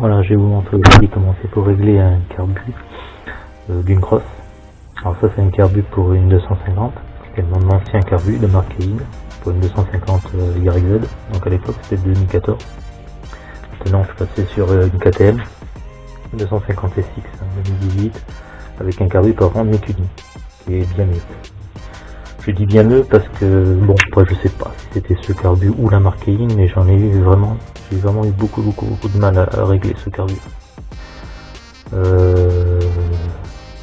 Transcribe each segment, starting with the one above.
Voilà, je vais vous montrer aujourd'hui comment c'est pour régler un carbu euh, d'une crosse. Alors ça c'est un carbu pour une 250, c'est mon ancien carbu de marque pour une 250 euh, YZ, donc à l'époque c'était 2014. Maintenant je suis passé sur euh, une KTM 250 SX 2018 avec un carbu par an qui est bien mieux. Je dis bien mieux parce que, bon, moi je sais pas si c'était ce carbu ou la marque mais j'en ai eu vraiment, j'ai vraiment eu beaucoup, beaucoup, beaucoup de mal à, régler ce carbu. Euh,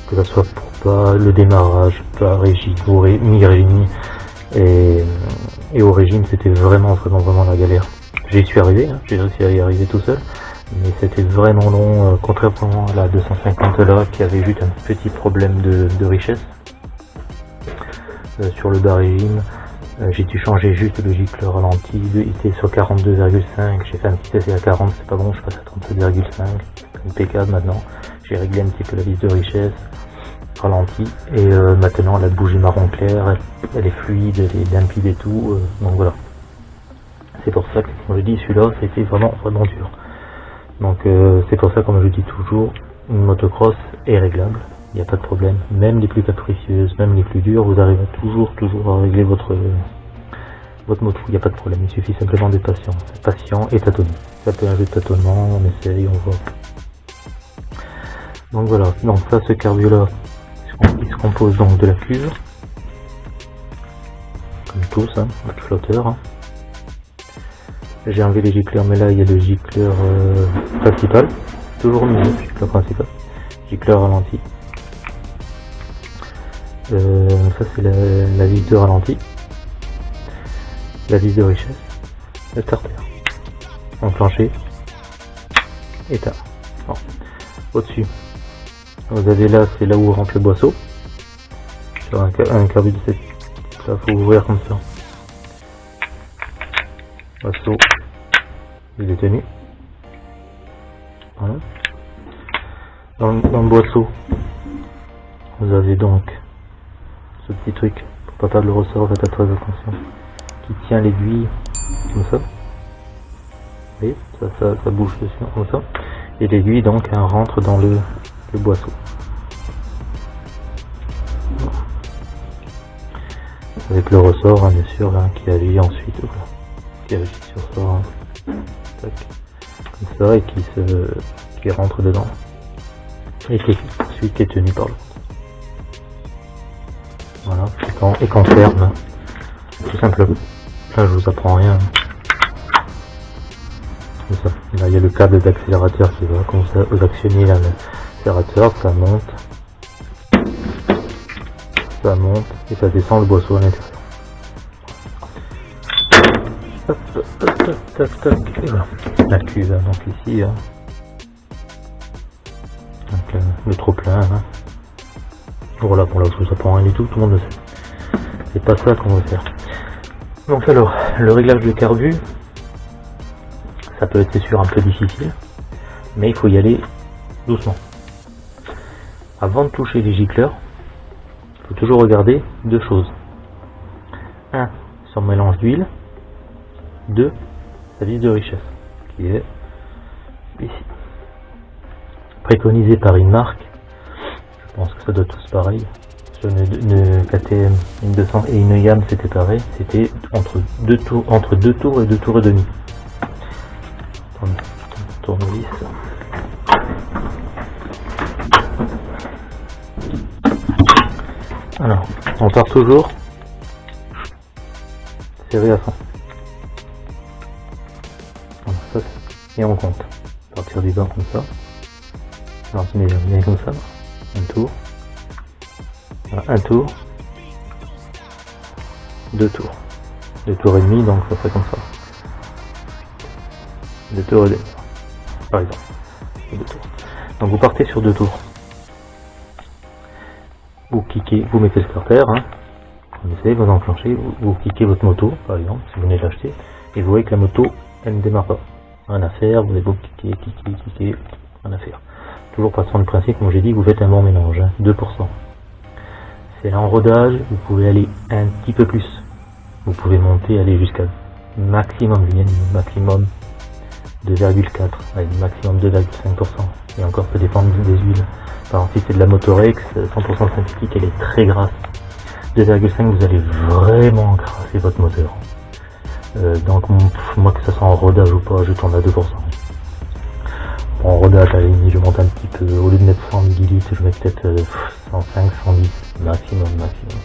que ce soit pour pas le démarrage, pas régime, mi-régime, et, et au régime c'était vraiment, vraiment, vraiment la galère. J'y suis arrivé, hein, j'ai réussi à y arriver tout seul, mais c'était vraiment long, euh, contrairement à la 250 là qui avait juste un petit problème de richesse sur le bas régime. Euh, j'ai dû changer juste le gicle ralenti, il était sur 42,5, j'ai fait un petit essai à 40, c'est pas bon, je passe à 37,5, impeccable maintenant. J'ai réglé un petit peu la vis de richesse, ralenti, et euh, maintenant la bougie marron clair, elle, est fluide, elle est limpide et tout, donc voilà. C'est pour ça que, comme je dis, celui-là, c'était vraiment, vraiment dur. Donc c'est pour ça, comme je dis toujours, une motocross est réglable n'y a pas de problème. Même les plus capricieuses, même les plus dures, vous arrivez toujours, toujours à régler votre, votre moto. Il n'y a pas de problème. Il suffit simplement d'être patient. Patient et tâtonner. Ça peut un jeu de tâtonnement, on essaye, on voit. Donc voilà. Donc ça, ce cardio là, il se compose donc de la cuve. Comme tous, hein, votre flotteur. Hein. J'ai enlevé les gicleurs, mais là il y a le gicleur euh, principal. Toujours le gicleur principal. Gicleur ralenti. Euh, ça c'est la, vis de ralenti, la vis de richesse, le starter, enclenché, état. Au-dessus, vous avez là, c'est là où rentre le boisseau. Sur un, un carbu de cette là, faut ouvrir comme ça. Boisseau, il est tenu. Voilà. Dans, dans le boisseau, vous avez donc ce petit truc pour pas perdre le ressort, faites très attention, qui tient l'aiguille comme ça. Vous ça, ça, bouge dessus comme ça. Et l'aiguille donc rentre dans le, boisseau. Avec le ressort hein, bien sûr là, qui agit ensuite, qui agit sur ça, hein. comme ça et qui se qui rentre dedans et qui ensuite est tenu par l'autre. Voilà, et qu'on ferme, tout simplement. Là, je vous apprends rien. Comme ça. Là, il y a le câble d'accélérateur qui va, ça, vous actionnez l'accélérateur, ça monte, ça monte, et ça descend le boisseau à l'intérieur. La cuve, hein, donc ici, hein. euh, le trop plein, hein. Voilà, bon là je vous apprends rien du tout, tout le monde le sait. C'est pas ça qu'on veut faire. Donc alors, le réglage de carbu, ça peut être sûr un peu difficile, mais il faut y aller doucement. Avant de toucher les gicleurs, il faut toujours regarder deux choses. Un, son mélange d'huile. Deux, sa vis de richesse, qui est ici. Préconisé par une marque pense que ça doit tous pareil. Sur une, KTM, une 200 et une YAM c'était pareil, c'était entre deux tours, entre deux tours et deux tours et demi. Tournevis. Alors, on part toujours serré à fond. et on compte. Partir du bas comme ça. Alors, on met comme ça un tour, deux tours, deux tours et demi, donc ça fait comme ça. Deux tours et demi, par exemple. Donc vous partez sur deux tours. Vous cliquez, vous mettez le starter, hein. vous essayez, vous enclenchez, vous, cliquez votre moto, par exemple, si vous venez d'acheter, et vous voyez que la moto, elle ne démarre pas. Rien à faire, vous allez vous cliquer, cliquer, cliquer, rien à faire. Toujours passant le principe, comme j'ai dit, vous faites un bon mélange, 2%. Hein. C'est en rodage, vous pouvez aller un petit peu plus. Vous pouvez monter, aller jusqu'à maximum, maximum 2,4 avec maximum 2,5%. Et encore, ça dépend des huiles. Par exemple, si c'est de la Motorex, 100% synthétique, elle est très grasse. 2,5, vous allez vraiment crasser votre moteur. Euh, donc, moi, que ça soit en rodage ou pas, je tourne à 2%. En rodage, à la limite, je monte un petit peu. Au lieu de mettre 100 ml, je mets peut-être 105, 110, maximum, maximum.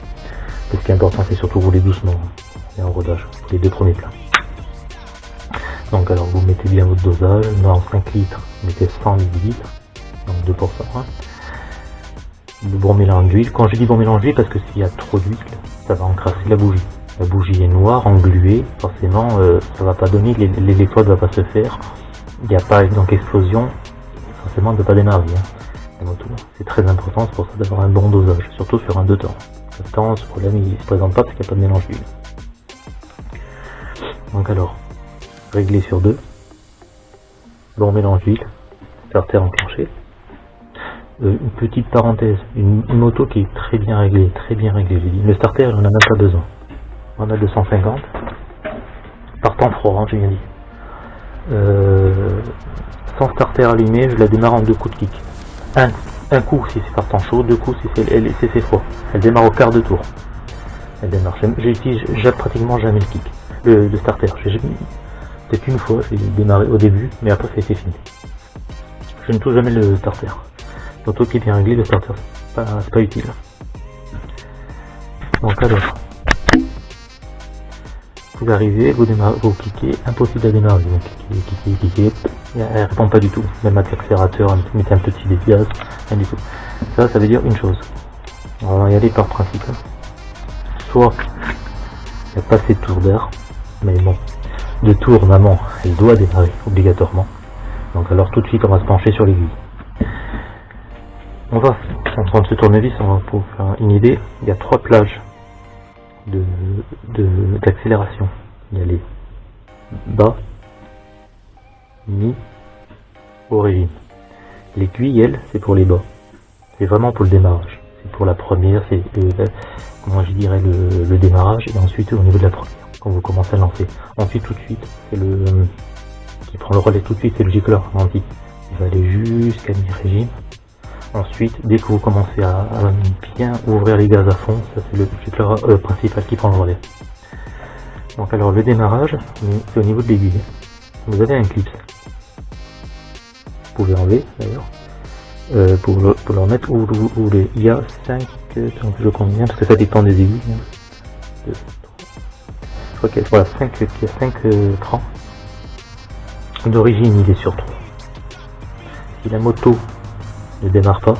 ce qui est important, c'est surtout rouler doucement. Et en rodage, les deux premiers plats. Donc alors vous mettez bien votre dosage, dans 5 litres, vous mettez 100 ml, donc 2%. Hein. Le bon mélange d'huile, quand je dis bon mélange d'huile, parce que s'il y a trop d'huile, ça va encrasser la bougie. La bougie est noire, engluée, forcément euh, ça va pas donner, l'électrode va pas se faire, il n'y a pas donc explosion, forcément elle ne peut pas démarrer. Hein, c'est très important, c'est pour ça d'avoir un bon dosage, surtout sur un 2 temps. Le temps, ce problème il se présente pas parce qu'il n'y a pas de mélange d'huile. Donc alors, réglé sur 2. Bon mélange d'huile, starter enclenché. Euh, une petite parenthèse, une, moto qui est très bien réglée, très bien réglée. Le starter, on n'en a même pas besoin. On a 250. Partant froid, hein, j'ai bien dit. Euh, sans starter allumé, je la démarre en deux coups de kick. Un, un coup si c'est partant chaud, deux coups si c'est froid. Elle démarre au quart de tour. Elle démarre. J'utilise pratiquement jamais le kick, le, starter. C'est une fois, j'ai démarré au début, mais après c'était fini. Je ne touche jamais le starter. L'auto qui est réglé, le starter, c'est pas, pas utile. Donc alors, vous arrivez, vous vous cliquez, impossible à démarrer, cliquez, cliquez, cliquez, elle répond pas du tout. Même avec l'accélérateur, mettez un petit gaz, rien du tout. Ça, ça veut dire une chose. On va y aller par principe. Soit il n'y a pas assez de tours d'air, mais bon, de tour maman, elle doit démarrer obligatoirement. Donc alors tout de suite on va se pencher sur l'aiguille. On va, train de ce tournevis, on va pour faire une idée, il y a trois plages de d'accélération. il y a les bas, mi, origine. L'aiguille, elle, c'est pour les bas. C'est vraiment pour le démarrage. C'est pour la première, c'est comment je dirais le, le démarrage et ensuite au niveau de la première quand vous commencez à lancer. Ensuite, tout de suite, c'est le qui prend le relais tout de suite, c'est le gicleur ralenti. Il va aller jusqu'à mi-régime. Ensuite, dès que vous commencez à, bien ouvrir les gaz à fond, ça c'est le gicleur euh, principal qui prend le relais. Donc alors le démarrage, c'est au niveau de l'aiguille. Vous avez un clip. Vous pouvez enlever d'ailleurs. Euh, pour, le, remettre où, les, il y a 5, je compte bien parce que ça dépend des aiguilles. Hein qu'il y a 5, il crans. D'origine, il est sur 3. Si la moto ne démarre pas,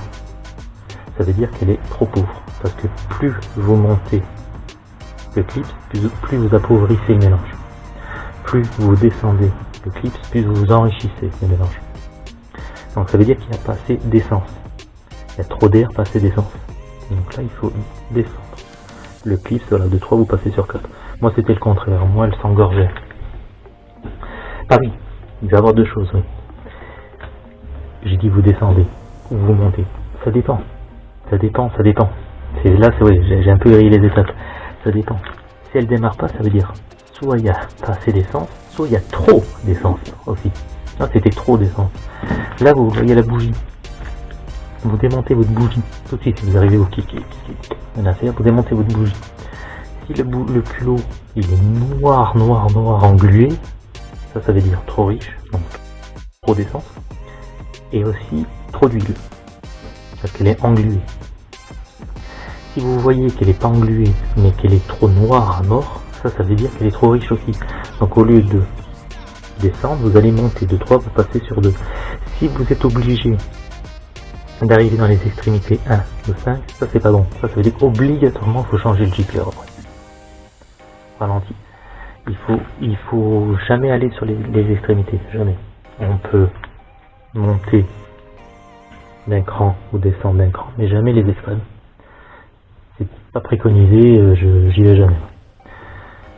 ça veut dire qu'elle est trop pauvre. Parce que plus vous montez le clip, plus, vous appauvrissez le mélange. Plus vous descendez le clip, plus vous enrichissez le mélange. Donc ça veut dire qu'il n'y a pas assez d'essence. Il y a trop d'air, pas assez d'essence. Donc là, il faut descendre. Le clip, voilà, de 3, vous passez sur 4. Moi, c'était le contraire. Moi, elle s'engorgeait. Ah oui, il va y avoir deux choses, oui. J'ai dit vous descendez vous montez. Ça dépend. Ça dépend, ça dépend. C'est là, c'est oui, j'ai un peu grillé les étapes. Ça dépend. Si elle démarre pas, ça veut dire soit il y a pas assez d'essence, soit il y a trop d'essence aussi. Là, c'était trop d'essence. Là, vous voyez la bougie. Vous démontez votre bougie. Tout de suite, si vous arrivez au kick, vous démontez votre bougie si le, le culot il est noir, noir, noir, englué, ça, ça veut dire trop riche, donc trop d'essence, et aussi trop d'huile, parce qu'elle est engluée. Si vous voyez qu'elle n'est pas engluée, mais qu'elle est trop noire à mort, ça, ça veut dire qu'elle est trop riche aussi. Donc au lieu de descendre, vous allez monter de 3, vous passez sur 2. Si vous êtes obligé d'arriver dans les extrémités 1 ou 5, ça c'est pas bon. Ça, ça veut dire qu'obligatoirement, il faut changer le gicleur après. Il faut, il faut jamais aller sur les, extrémités, jamais. On peut monter d'un cran ou descendre d'un cran, mais jamais les extrêmes. C'est pas préconisé, euh, j'y vais jamais.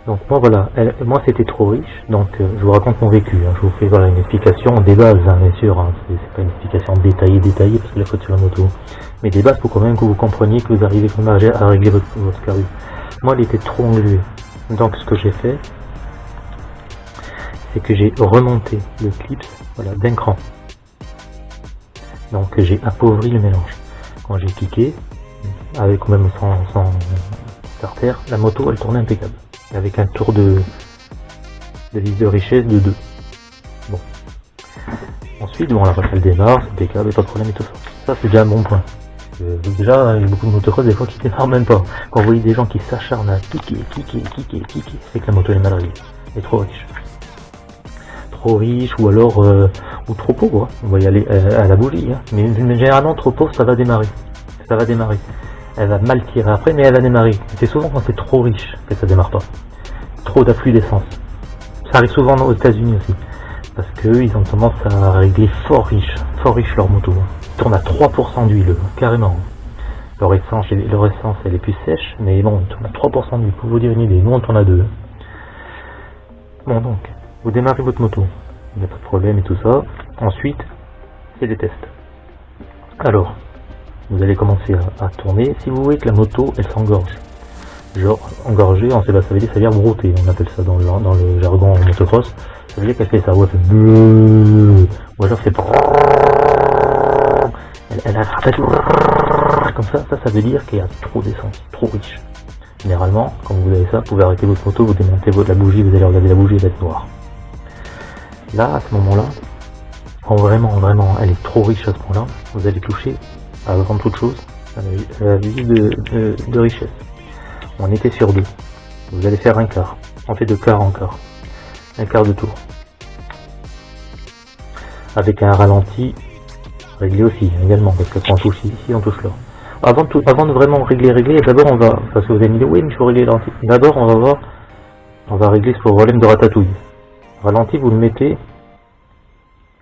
Donc moi voilà, moi c'était trop riche, donc euh, je vous raconte mon vécu, hein. je vous fais voilà une explication des bases, hein, bien sûr, hein. c'est pas une explication détaillée, détaillée, parce que la faute sur la moto, mais des bases pour quand même que vous compreniez que vous arrivez quand même à, régler votre, votre Moi elle était trop engluée, donc ce que j'ai fait, c'est que j'ai remonté le clips voilà, d'un cran. Donc j'ai appauvri le mélange. Quand j'ai cliqué, avec ou même sans, sans starter, la moto elle tournait impeccable. Avec un tour de, vis de richesse de 2. Bon. Ensuite, bon, la elle démarre, c'est impeccable, pas de problème et tout ça. Ça c'est déjà un bon point. Euh, déjà, il y a beaucoup de motocross des fois qui démarrent même pas. Quand vous voyez des gens qui s'acharnent à cliquer, cliquer, cliquer, cliquer, c'est que la moto est mal réglée. Elle est trop riche. Trop riche ou alors euh, ou trop pauvre. Hein. On va y aller euh, à la bougie. Hein. Mais, généralement trop pauvre ça va démarrer. Ça va démarrer. Elle va mal tirer après mais elle va démarrer. C'est souvent quand c'est trop riche que ça démarre pas. Trop d'afflux d'essence. Ça arrive souvent aux États-Unis aussi. Parce qu'ils ont tendance à régler fort riche, fort riche leur moto. Hein tourne à 3% d'huile, carrément. Leur essence, leur essence, elle est plus sèche, mais bon, il tourne à 3% d'huile, pour vous dire une idée. Nous, on tourne à 2. Bon, donc, vous démarrez votre moto. Il n'y a pas de problème et tout ça. Ensuite, c'est des tests. Alors, vous allez commencer à, tourner. Si vous voyez que la moto, elle s'engorge, genre engorgée, on sait pas, ça veut dire, ça veut dire brouter, on appelle ça dans le, dans le jargon motocross. Ça veut dire qu'elle fait ça, ou elle fait ou alors c'est elle a comme ça, ça, ça veut dire qu'il y a trop d'essence, trop riche. Généralement, quand vous avez ça, vous pouvez arrêter votre moto, vous démontez la bougie, vous allez regarder la bougie, elle va être noire. Là, à ce moment-là, quand vraiment, vraiment, elle est trop riche à ce point-là, vous allez toucher, avant toute chose, la visite de, richesse. On était sur deux. Vous allez faire un quart. On fait de quart en quart. Un quart de tour. Avec un ralenti régler aussi également, parce que on touche ici, on touche là. Avant, de vraiment régler, régler, d'abord on va, parce que vous allez me dire, oui, mais il faut régler le ralenti. D'abord, on va voir, on va régler ce problème de ratatouille. Ralenti, vous le mettez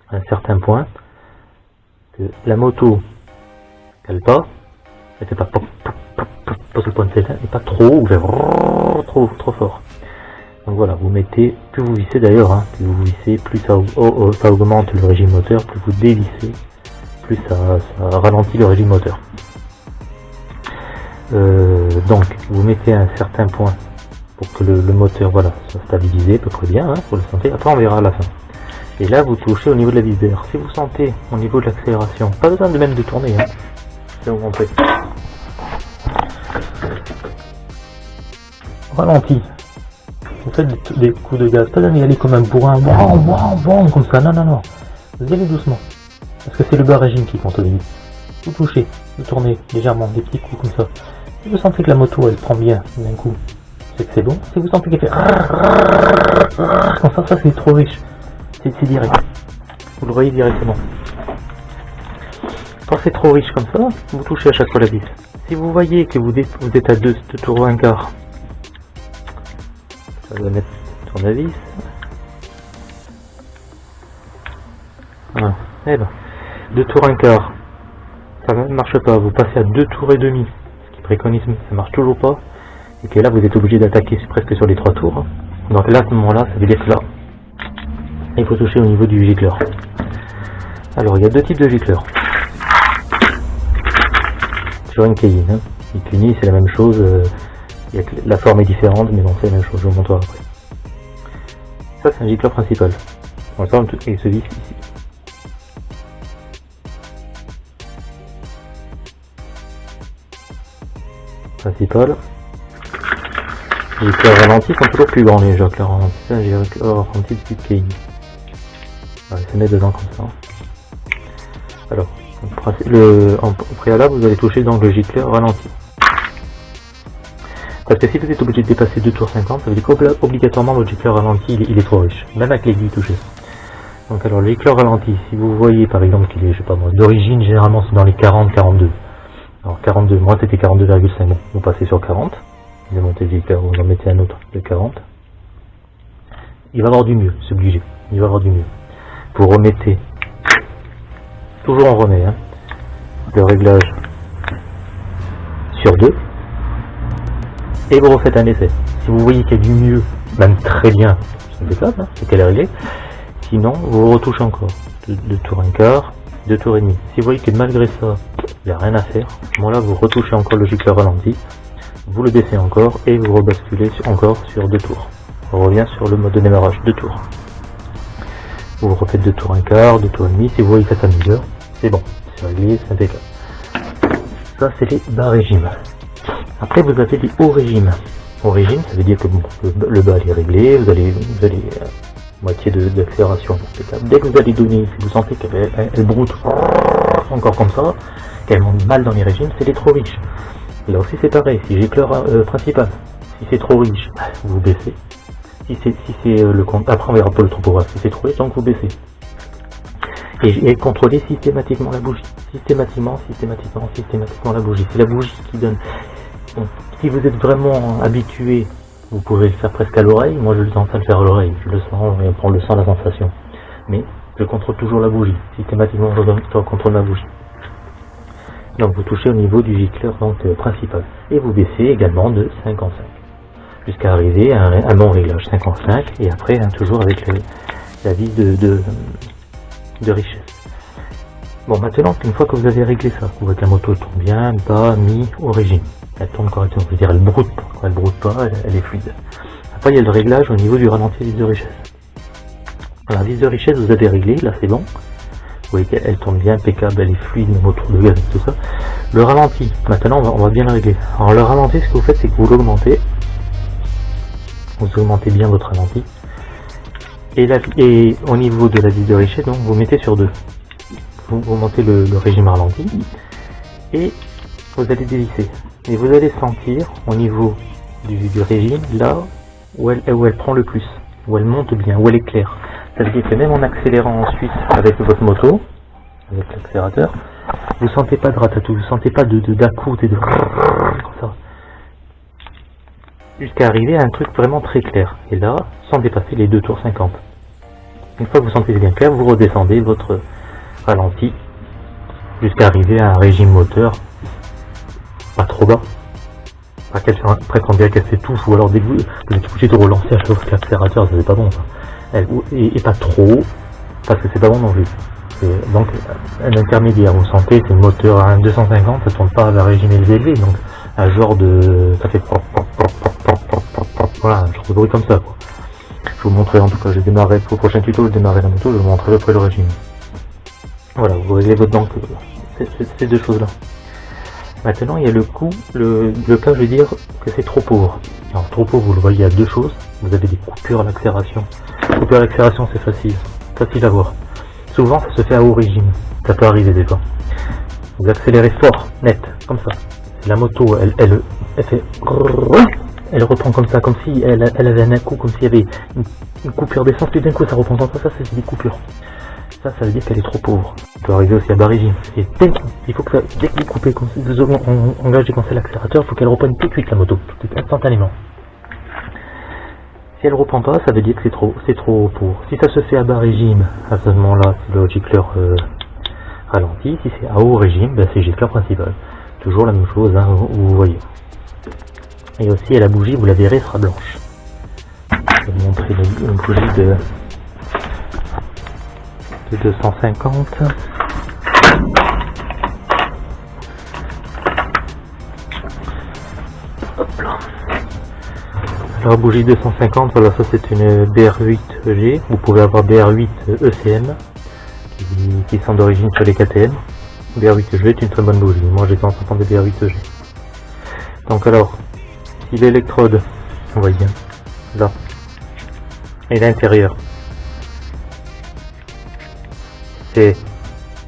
à un certain point, que la moto, elle pas, elle fait pas le point de pas trop, ou trop, trop fort. Donc voilà, vous mettez, plus vous vissez d'ailleurs, hein, plus vous vissez, plus ça, ça augmente le régime moteur, plus vous dévissez, plus ça, ralentit le régime moteur. Euh, donc vous mettez un certain point pour que le, moteur voilà soit stabilisé à peu près bien, hein, pour le santé. Après on verra à la fin. Et là vous touchez au niveau de la vis d'air. Si vous sentez au niveau de l'accélération, pas besoin de même de tourner, hein, vous montrer. Ralenti. Vous faites des, coups de gaz, pas d'y aller comme un bourrin, bon, bon, bon, comme ça, non, non, non. Vous allez doucement. Parce que c'est le bas régime qui compte au début. Vous touchez, vous tournez légèrement, des petits coups comme ça. Si vous sentez que la moto elle prend bien d'un coup, c'est que c'est bon. Si vous sentez qu'elle fait comme ça, ça c'est trop riche. C'est direct. Vous le voyez directement. Quand c'est trop riche comme ça, vous touchez à chaque fois la vis. Si vous voyez que vous êtes à 2 tours un quart, ça va mettre sur la vis. Voilà. Eh ben. Deux tours un quart, ça ne marche pas, vous passez à deux tours et demi, ce qui préconise, ça marche toujours pas, et là vous êtes obligé d'attaquer presque sur les trois tours. Donc là, à ce moment-là, ça veut dire là, il faut toucher au niveau du gicleur. Alors, il y a deux types de gicleurs. Sur une Cayenne, hein. c'est la même chose, euh, la forme est différente, mais bon, c'est la même chose, je vous montrerai après. Ça, c'est un gicleur principal. et ce vis ici. principal. Les éclairs ralentis sont toujours plus grands les jeux ralentis. j'ai ralenti depuis. On dedans comme ça. Alors, le, en, préalable, vous allez toucher donc le gicleur ralenti. Parce que si vous êtes obligé de dépasser 2 tours 50, ça veut dire qu'obligatoirement votre gicleur ralenti il, est trop riche, même avec l'aiguille touchée. Donc alors le gicleur ralenti, si vous voyez par exemple qu'il est, je sais pas moi, d'origine généralement c'est dans les 40-42. Alors 42, moi c'était 42,5, vous passez sur 40, vous montez le vous en mettez un autre de 40. Il va avoir du mieux, c'est obligé, il va avoir du mieux. Vous remettez, toujours on remet, hein, le réglage sur 2, et vous refaites un essai. Si vous voyez qu'il y a du mieux, même très bien, c'est hein, c'est qu'elle est réglée, sinon vous retouchez encore, de, tour un quart, deux tours et demi. Si vous voyez que malgré ça, il n'y a rien à faire, à moment-là, vous retouchez encore le gicleur ralenti, vous le baissez encore et vous rebasculez encore sur deux tours. On revient sur le mode de démarrage, deux tours. vous refaites deux tours un quart, deux tours et demi, si vous voyez que ça s'améliore, c'est bon, c'est réglé, c'est impeccable. Ça c'est les bas régimes. Après vous avez les hauts régimes. Haut régime, ça veut dire que le, bas est réglé, vous allez, vous allez euh, moitié d'accélération. Dès que vous allez donner, si vous sentez qu'elle elle, broute encore comme ça, qu'elle monte mal dans les régimes, c'est les trop riches. Là aussi c'est pareil, si j'ai euh, principal, si c'est trop riche, vous baissez. Si c'est si euh, le compte, après on verra pas le trop si c'est trop riche, donc vous baissez. Et, contrôler systématiquement la bougie. Systématiquement, systématiquement, systématiquement la bougie. C'est la bougie qui donne. si vous êtes vraiment habitué, vous pouvez le faire presque à l'oreille. Moi je le sens à le faire à l'oreille. Je le sens et on prend le sens la sensation. Mais je contrôle toujours la bougie. Systématiquement, je contrôle ma bougie. Donc vous touchez au niveau du gicleur euh, principal. Et vous baissez également de 5 en 5. Jusqu'à arriver à un, mon réglage 5 en 5. Et après, hein, toujours avec la vis de, de, richesse. Bon, maintenant, une fois que vous avez réglé ça, vous voyez que la moto tourne bien, bas, mi, au régime. Elle tourne correctement, cest dire elle broute pas. elle broute pas, elle, est fluide. Après, il y a le réglage au niveau du ralenti vis de richesse. La vis de richesse, vous avez réglé, là c'est bon voyez qu'elle tourne bien, impeccable, elle est fluide, même autour de gaz tout ça. Le ralenti, maintenant on va, bien le régler. Alors le ralenti, ce que vous faites, c'est que vous l'augmentez. Vous augmentez bien votre ralenti. Et, au niveau de la vis de richesse, vous mettez sur deux. Vous, montez le, régime ralenti. Et vous allez dévisser. Et vous allez sentir au niveau du, régime, là où elle, où elle prend le plus, où elle monte bien, où elle est claire. Ça veut dire que même en accélérant ensuite avec votre moto, avec l'accélérateur, vous sentez pas de ratatouille, vous sentez pas de d'à-coup et de ça. Jusqu'à arriver à un truc vraiment très clair. Et là, sans dépasser les 2 tours 50. Une fois que vous sentez bien clair, vous redescendez votre ralenti jusqu'à arriver à un régime moteur pas trop bas. Pas qu'elle presque bien qu'elle s'étouffe, ou alors dès que vous, êtes obligé de relancer à chaque fois l'accélérateur, ça c'est pas bon ça et, pas trop, parce que c'est pas bon non plus. Donc un intermédiaire, vous sentez, c'est un moteur à 250, ça tourne pas à la régime élevé, donc un genre de... ça fait voilà, un genre de bruit comme ça quoi. Je vous montrerai en tout cas, je démarrerai pour le prochain tuto, je démarrerai la moto, je vous montrerai après le régime. Voilà, vous réglez votre banque, ces deux choses là. Maintenant il y a le coup, le, le cas je veux dire que c'est trop pauvre. Alors trop pauvre, vous le voyez, il y a deux choses. Vous avez des coupures à l'accélération. Coupure à l'accélération, c'est facile. Facile à voir. Souvent, ça se fait à haut régime. Ça peut arriver des fois. Vous accélérez fort, net, comme ça. La moto, elle, elle, elle fait... Elle reprend comme ça, comme si elle, elle avait un coup, comme s'il y avait une, coupure d'essence, puis d'un coup ça reprend comme ça, ça c'est des coupures. Ça, ça veut dire qu'elle est trop pauvre. Ça peut arriver aussi à bas régime. Et il faut que ça, dès que vous coupez, comme vous engagez comme ça l'accélérateur, il faut qu'elle reprenne tout de suite la moto, tout de suite, instantanément. Si elle reprend pas, ça veut dire que c'est trop, c'est trop pour. Si ça se fait à bas régime, à ce moment-là, c'est le gicleur euh, ralenti. Si c'est à haut régime, ben, c'est gicleur principal. Toujours la même chose, hein, vous, voyez. Et aussi, à la bougie, vous la verrez, sera blanche. Je vais vous montrer une, bougie de, de 250. Alors bougie 250, voilà ça c'est une BR8G, vous pouvez avoir BR8 ECM qui, sont d'origine sur les KTM. BR8G est une très bonne bougie, moi j'ai tendance à des BR8G. Donc alors, si l'électrode, on voit bien, là, et l'intérieur, c'est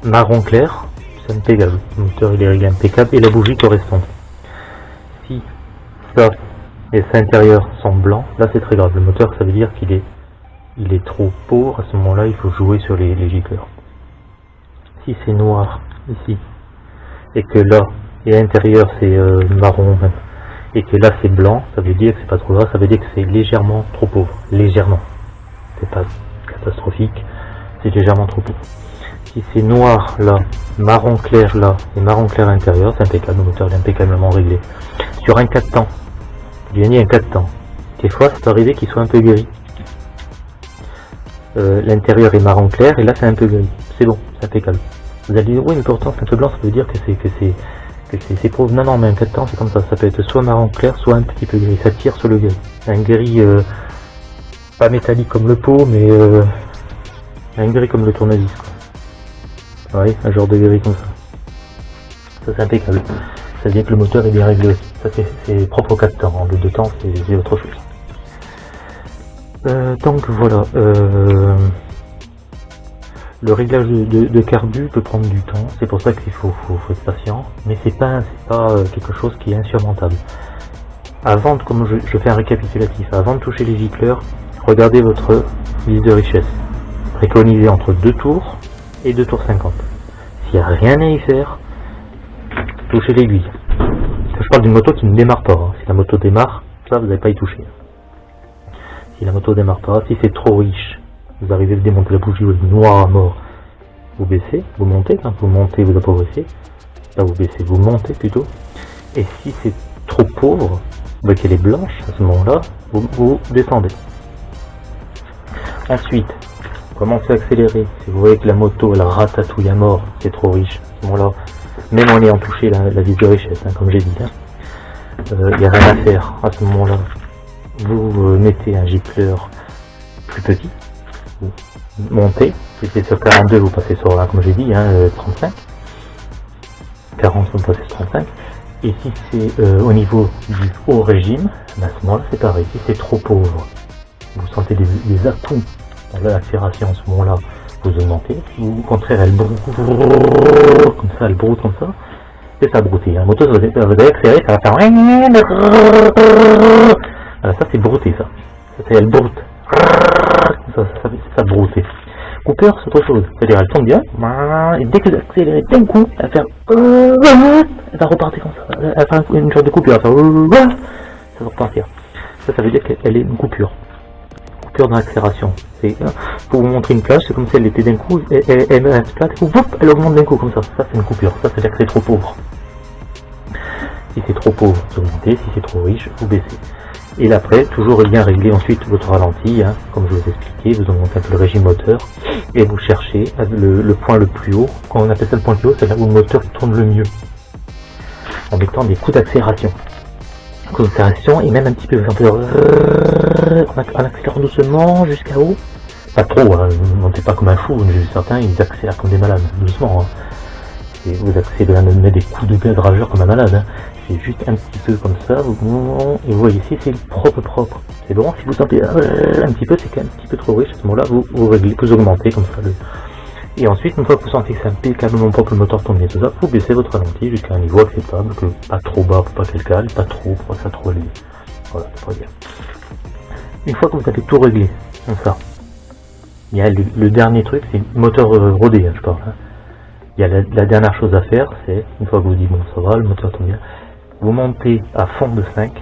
marron clair, c'est impeccable, le moteur il est impeccable et la bougie correspond. Si ça et ses intérieurs sont blancs, là c'est très grave. Le moteur, ça veut dire qu'il est, il est trop pauvre. À ce moment-là, il faut jouer sur les, les gicleurs. Si c'est noir ici, et que là, et l'intérieur c'est euh, marron et que là c'est blanc, ça veut dire que c'est pas trop grave, ça veut dire que c'est légèrement trop pauvre. Légèrement. C'est pas catastrophique, c'est légèrement trop pauvre. Si c'est noir là, marron clair là, et marron clair à l'intérieur, c'est impeccable, le moteur est impeccablement réglé. Sur un 4 temps, gagner un 4 temps. Des fois, ça peut arriver qu'il soit un peu gris. Euh, l'intérieur est marron clair et là c'est un peu gris. C'est bon, c'est impeccable. Vous allez dire, oui, mais pourtant c'est un peu blanc, ça veut dire que c'est que c'est que c'est. Non, non, mais un 4 temps c'est comme ça. Ça peut être soit marron clair, soit un petit peu gris. Ça tire sur le gris. Un gris euh, pas métallique comme le pot, mais euh, Un gris comme le tournevis. Quoi. Un genre de gris comme ça. Ça c'est impeccable. Ça veut dire que le moteur est bien réglé. Ça c'est propre au 4 temps. En deux temps, c'est autre chose. Euh, donc voilà. Euh, le réglage de, carbu peut prendre du temps, c'est pour ça qu'il faut, être patient, mais c'est pas, pas euh, quelque chose qui est insurmontable. Avant, de, comme je, fais un récapitulatif, avant de toucher les gicleurs, regardez votre liste de richesse. Préconisez entre 2 tours et 2 tours 50. S'il n'y a rien à y faire, touchez l'aiguille. Je parle d'une moto qui ne démarre pas. Hein. Si la moto démarre, ça vous n'allez pas y toucher. Si la moto démarre pas, si c'est trop riche, vous arrivez à démonter la bougie, vous êtes noir à mort, vous baissez, vous montez, quand vous montez, vous appauvrissez, là vous baissez, vous montez plutôt, et si c'est trop pauvre, bah, qu'elle est blanche, à ce moment-là, vous, descendez. Ensuite, commencez à accélérer, si vous voyez que la moto, elle ratatouille à mort, c'est trop riche, à ce moment-là, même en ayant touché la, la de richesse, hein, comme j'ai dit, il hein, n'y euh, a rien à faire, à ce moment-là, vous euh, mettez un gicleur plus petit, vous montez, si c'est sur 42, vous passez sur, là, comme j'ai dit, hein, 35. 40, vous passez sur 35. Et si c'est euh, au niveau du haut régime, ben, à ce moment-là, c'est pareil. Si c'est trop pauvre, vous sentez des, des atouts dans l'accélération à ce moment-là, vous augmentez. Ou au contraire, elle broute, comme ça, elle broute comme ça. C'est ça brouter. La moto, vous allez accélérer, ça va faire... Voilà, ça c'est brouter ça. C'est elle broute ça, ça, ça brouter. Cooper, c'est autre chose. C'est-à-dire, elle tombe bien, et dès que vous accélérez d'un coup, elle va faire, elle va repartir comme ça. Elle va faire une sorte de coupure, ça va repartir. Ça, ça veut dire qu'elle est une coupure. Coupure dans l'accélération. C'est, pour vous montrer une plage, c'est comme si elle était d'un coup, elle, elle, elle, augmente d'un coup comme ça. Ça, c'est une coupure. Ça, c'est-à-dire que c'est trop pauvre. Si c'est trop pauvre, vous augmentez. Si c'est trop riche, vous baissez. Et après, toujours bien régler ensuite votre ralenti, hein, comme je vous ai expliqué, vous augmentez un peu le régime moteur, et vous cherchez le, point le plus haut. Quand on appelle ça le point le plus haut, c'est là où le moteur tourne le mieux, en mettant des coups d'accélération. Et même un petit peu, en accélérant doucement jusqu'à haut. Pas trop, hein, ne montez pas comme un fou, certains ils accélèrent comme des malades, doucement. Hein. Et vous accélérez, mettre des coups de gueule rageurs comme un malade. Hein c'est juste un petit peu comme ça, vous, et vous voyez ici c'est propre propre. C'est bon, si vous sentez euh, un petit peu, c'est un petit peu trop riche, à ce moment-là, vous, vous réglez, vous augmentez comme ça. Le... Et ensuite, une fois que vous sentez que c'est impeccablement propre, le moteur tourne bien, tout ça, vous baissez votre ralenti jusqu'à un niveau acceptable, que pas trop bas pour pas qu'elle cale, pas trop pas ça trop élevé. Voilà, c'est bien. Une fois que vous avez tout réglé, comme ça, il y a le, dernier truc, c'est moteur euh, rodé, hein, je parle. Hein. Il y a la, la, dernière chose à faire, c'est, une fois que vous dites, bon, ça va, le moteur tourne bien, vous montez à fond de 5,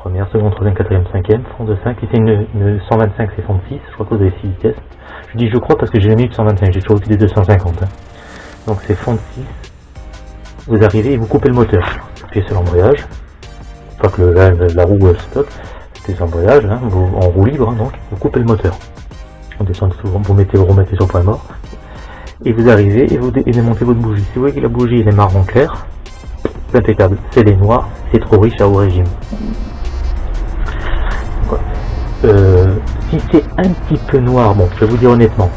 première, seconde, troisième, quatrième, cinquième, fond de 5, et c'est une, 125 c'est fond de 6, je crois que vous avez 6 vitesses. Je dis je crois parce que j'ai jamais eu de 125, j'ai toujours eu des 250. Hein. Donc c'est fond de 6, vous arrivez et vous coupez le moteur, vous appuyez sur l'embrayage, pas que la, roue euh, stoppe, c'est l'embrayage, hein, en roue libre, hein, donc vous coupez le moteur. On descend souvent, vous mettez, vous remettez sur point mort, et vous arrivez et vous démontez votre bougie. Si vous voyez que la bougie est marron clair, c'est impeccable. C'est les noirs, c'est trop riche à haut régime. Euh, si c'est un petit peu noir, bon, je vais vous dire honnêtement,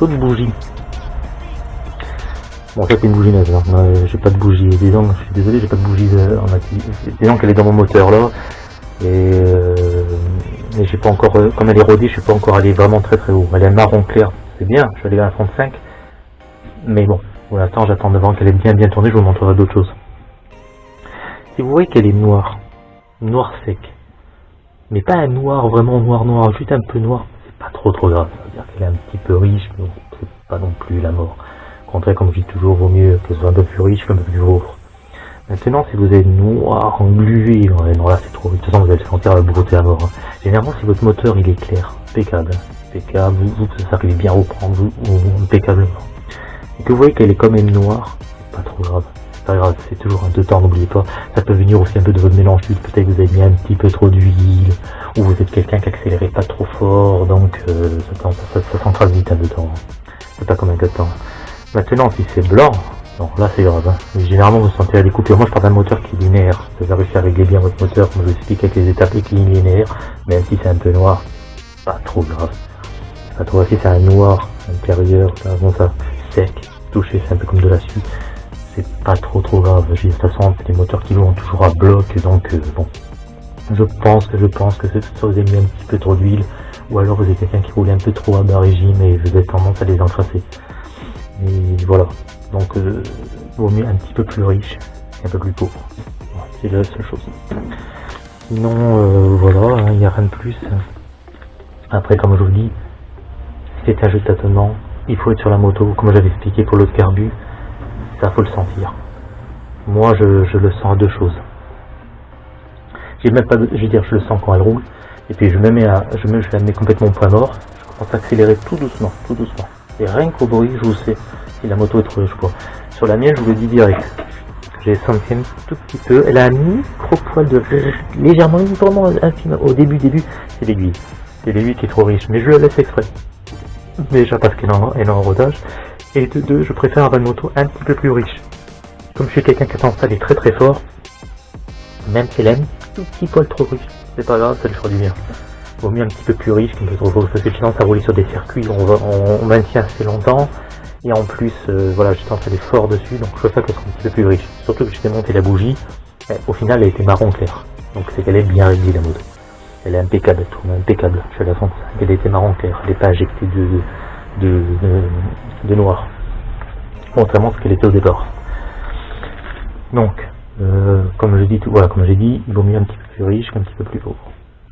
une bougie. Bon, ça c'est une bougie neuve, hein. j'ai pas de bougie. Disons, je suis désolé, j'ai pas de bougie euh, en. Disons qu'elle est dans mon moteur là, et, euh, j'ai pas encore, euh, comme elle est rodée, je suis pas encore allé vraiment très très haut. Elle est marron clair, c'est bien, je suis allé à 35, mais bon, pour l'instant j'attends devant qu'elle ait bien bien tourné, je vous montrerai d'autres choses. Si vous voyez qu'elle est noire, noir sec, mais pas un noir vraiment noir noir, juste un peu noir, c'est pas trop trop grave. C'est-à-dire qu'elle est un petit peu riche, mais c'est pas non plus la mort. Au contraire, comme je dis toujours, vaut mieux qu'elle soit un peu plus riche qu'un peu plus pauvre. Maintenant, si vous êtes noir, englué, non là c'est trop, de toute façon vous allez sentir la brouter à mort. Hein. Généralement, si votre moteur il est clair, impeccable, impeccable, vous, vous arrivez bien à reprendre, vous, impeccablement. Et que vous voyez qu'elle est quand même noire, c'est pas trop grave grave, c'est toujours un deux temps, n'oubliez pas. Ça peut venir aussi un peu de votre mélange peut-être que vous avez mis un petit peu trop d'huile, ou vous êtes quelqu'un qui accélérait pas trop fort, donc euh, ça, ça, ça vite un deux temps. C'est pas comme un deux temps. Maintenant, si c'est blanc, non, là c'est grave. Hein. Généralement, vous sentez la coupures. Moi, je parle d'un moteur qui est linéaire. Vous avez réussi à régler bien votre moteur, comme je vous explique avec les étapes et qui linéaire, même si c'est un peu noir, pas trop grave. pas trop si c'est un noir intérieur, bon ça, sec, touché, c'est un peu comme de la suie. C'est pas trop trop grave. de toute façon, moteurs qui vont toujours à bloc, donc euh, bon. Je pense que je pense que ça vous a mis un petit peu trop d'huile, ou alors vous êtes quelqu'un qui roule un peu trop à bas régime et vous avez tendance à les encrasser. Et voilà. Donc, euh, vaut mieux un petit peu plus riche et un peu plus pauvre. c'est la seule chose. Sinon, euh, voilà, hein, il n'y a rien de plus. Après, comme je vous dis, c'est un jeu de tâtonnement. Il faut être sur la moto, comme j'avais expliqué pour l'autre carbu. Ça, faut le sentir. Moi, je, je le sens à deux choses. J'ai même pas, je veux dire, je le sens quand elle roule. Et puis je me mets à, je me, je la mets complètement au point mort. Je commence à accélérer tout doucement, tout doucement. Et rien qu'au bruit, je vous sais si la moto est trop riche quoi. Sur la mienne, je vous le dis direct. J'ai senti un tout petit peu. Elle a un micro poil de légèrement, vraiment. Au début, début, c'est l'aiguille. C'est l'aiguille qui est trop riche, mais je le laisse exprès. Déjà parce qu'elle est en rodage. Et de deux, je préfère avoir une moto un petit peu plus riche. Comme je suis quelqu'un qui a tendance à aller très très fort, même si elle aime tout petit poil trop riche, c'est pas grave, ça le fera du bien. Vaut mieux un petit peu plus riche parce que j'ai tendance à rouler sur des circuits, on, va, on, maintient assez longtemps, et en plus, euh, voilà, j'ai tendance à aller fort dessus, donc je préfère qu'elle soit un petit peu plus riche. Surtout que j'ai démonté la bougie, au final elle était marron clair, donc c'est qu'elle est bien réglée la moto. Elle est impeccable, elle tourne impeccable, je suis la fonte, elle était marron clair, elle n'est pas injectée de, de, noir, contrairement à ce qu'elle était au départ. Donc, euh, comme je dis, voilà, comme j'ai dit, il vaut mieux un petit peu plus riche qu'un petit peu plus pauvre.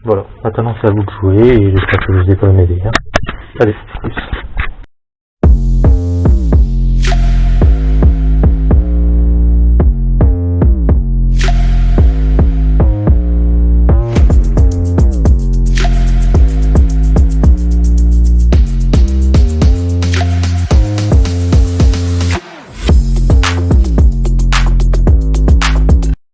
Voilà, maintenant c'est à vous de jouer et j'espère que je vous ai quand même aidé. Hein. Allez, plus.